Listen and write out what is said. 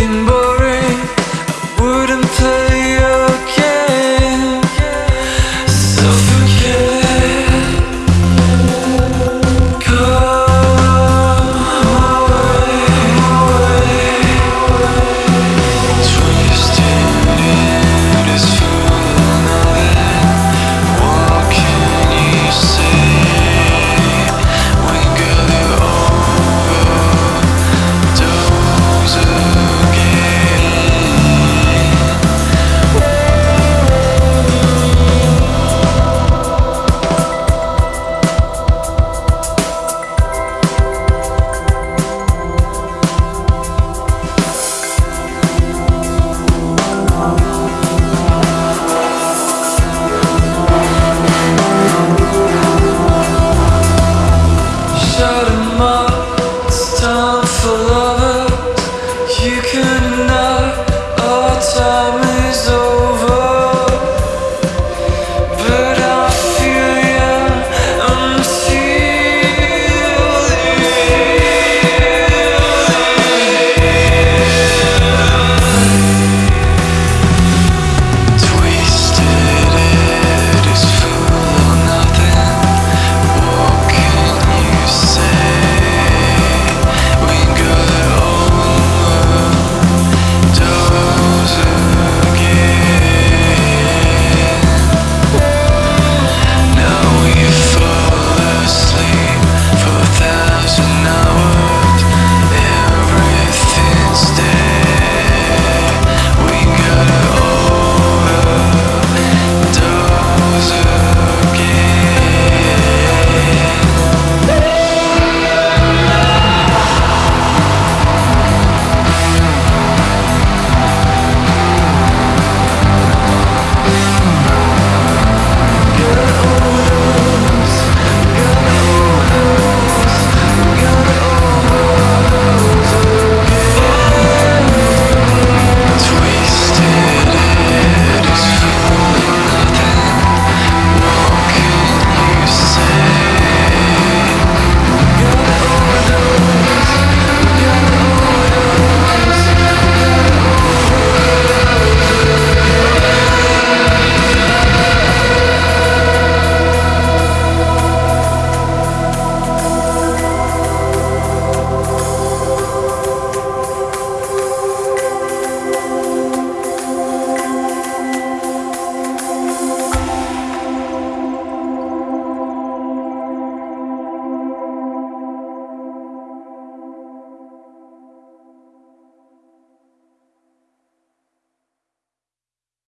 in